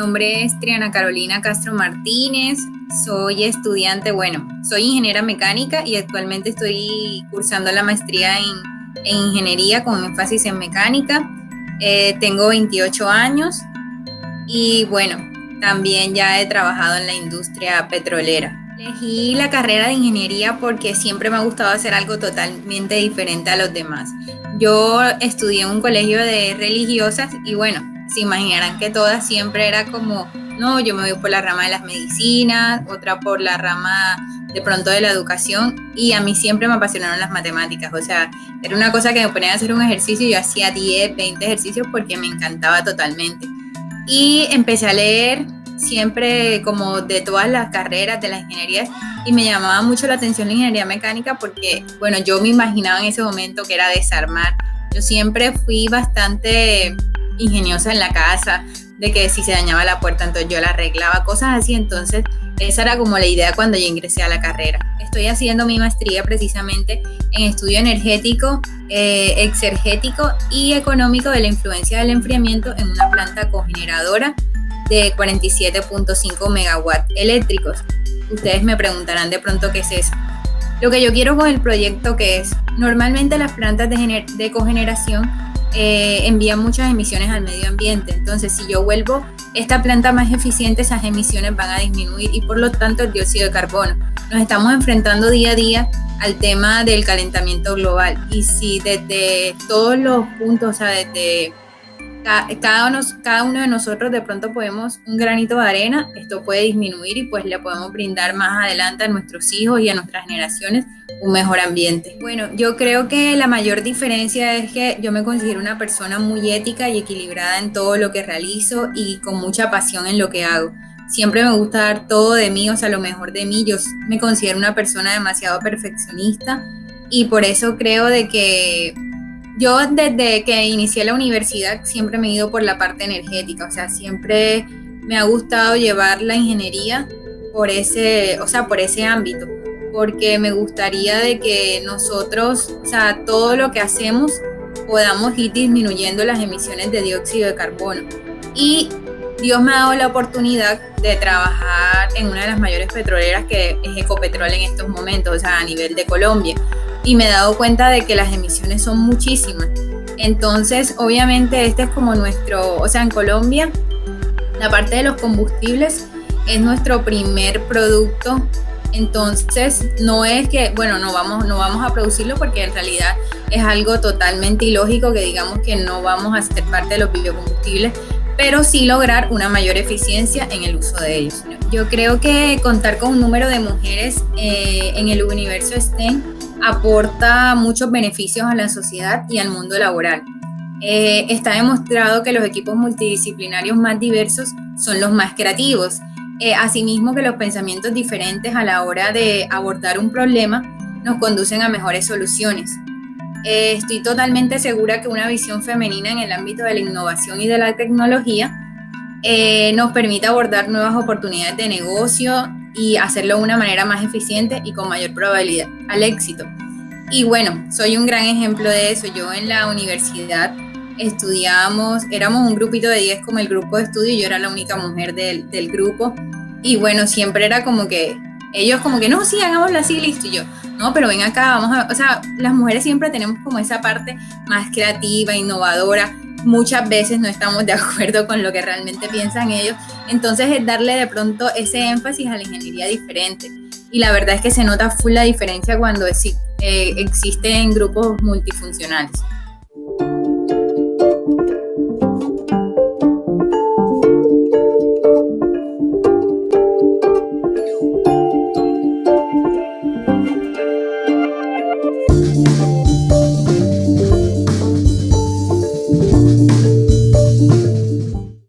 nombre es Triana Carolina Castro Martínez, soy estudiante, bueno, soy ingeniera mecánica y actualmente estoy cursando la maestría en, ingeniería con énfasis en mecánica. Eh, tengo 28 años y bueno, también ya he trabajado en la industria petrolera. Elegí la carrera de ingeniería porque siempre me ha gustado hacer algo totalmente diferente a los demás. Yo estudié en un colegio de religiosas y bueno, se imaginarán que todas siempre era como, no, yo me voy por la rama de las medicinas, otra por la rama de pronto de la educación y a mí siempre me apasionaron las matemáticas, o sea, era una cosa que me ponía a hacer un ejercicio y yo hacía 10, 20 ejercicios porque me encantaba totalmente. Y empecé a leer siempre como de todas las carreras de las ingenierías y me llamaba mucho la atención la ingeniería mecánica porque, bueno, yo me imaginaba en ese momento que era desarmar. Yo siempre fui bastante ingeniosa en la casa, de que si se dañaba la puerta, entonces yo la arreglaba, cosas así. Entonces, esa era como la idea cuando yo ingresé a la carrera. Estoy haciendo mi maestría precisamente en estudio energético, eh, exergético y económico de la influencia del enfriamiento en una planta cogeneradora de 47.5 megawatts eléctricos. Ustedes me preguntarán de pronto qué es eso. Lo que yo quiero con el proyecto que es, normalmente las plantas de, de cogeneración eh, envían muchas emisiones al medio ambiente. Entonces, si yo vuelvo esta planta más eficiente, esas emisiones van a disminuir y por lo tanto el dióxido de carbono. Nos estamos enfrentando día a día al tema del calentamiento global y si desde todos los puntos, o sea, desde cada uno, cada uno de nosotros de pronto podemos un granito de arena, esto puede disminuir y pues le podemos brindar más adelante a nuestros hijos y a nuestras generaciones un mejor ambiente. Bueno, yo creo que la mayor diferencia es que yo me considero una persona muy ética y equilibrada en todo lo que realizo y con mucha pasión en lo que hago. Siempre me gusta dar todo de mí, o sea, lo mejor de mí. Yo me considero una persona demasiado perfeccionista y por eso creo de que yo desde que inicié la universidad siempre me he ido por la parte energética, o sea, siempre me ha gustado llevar la ingeniería por ese, o sea, por ese ámbito, porque me gustaría de que nosotros, o sea, todo lo que hacemos podamos ir disminuyendo las emisiones de dióxido de carbono. Y Dios me ha dado la oportunidad de trabajar en una de las mayores petroleras que es Ecopetrol en estos momentos, o sea, a nivel de Colombia y me he dado cuenta de que las emisiones son muchísimas. Entonces, obviamente, este es como nuestro, o sea, en Colombia, la parte de los combustibles es nuestro primer producto. Entonces, no es que, bueno, no vamos, no vamos a producirlo porque en realidad es algo totalmente ilógico que digamos que no vamos a ser parte de los biocombustibles, pero sí lograr una mayor eficiencia en el uso de ellos. Yo creo que contar con un número de mujeres eh, en el universo STEM aporta muchos beneficios a la sociedad y al mundo laboral. Eh, está demostrado que los equipos multidisciplinarios más diversos son los más creativos. Eh, asimismo que los pensamientos diferentes a la hora de abordar un problema nos conducen a mejores soluciones. Eh, estoy totalmente segura que una visión femenina en el ámbito de la innovación y de la tecnología nos permite abordar nuevas oportunidades de negocio y hacerlo de una manera más eficiente y con mayor probabilidad al éxito. Y bueno, soy un gran ejemplo de eso. Yo en la universidad estudiábamos, éramos un grupito de 10 como el grupo de estudio y yo era la única mujer del, del grupo. Y bueno, siempre era como que ellos como que, no, sí, hagámoslo así, listo. Y yo, no, pero ven acá, vamos a, o sea, las mujeres siempre tenemos como esa parte más creativa, innovadora, muchas veces no estamos de acuerdo con lo que realmente piensan ellos. Entonces es darle de pronto ese énfasis a la ingeniería diferente. Y la verdad es que se nota full la diferencia cuando eh, existen grupos multifuncionales.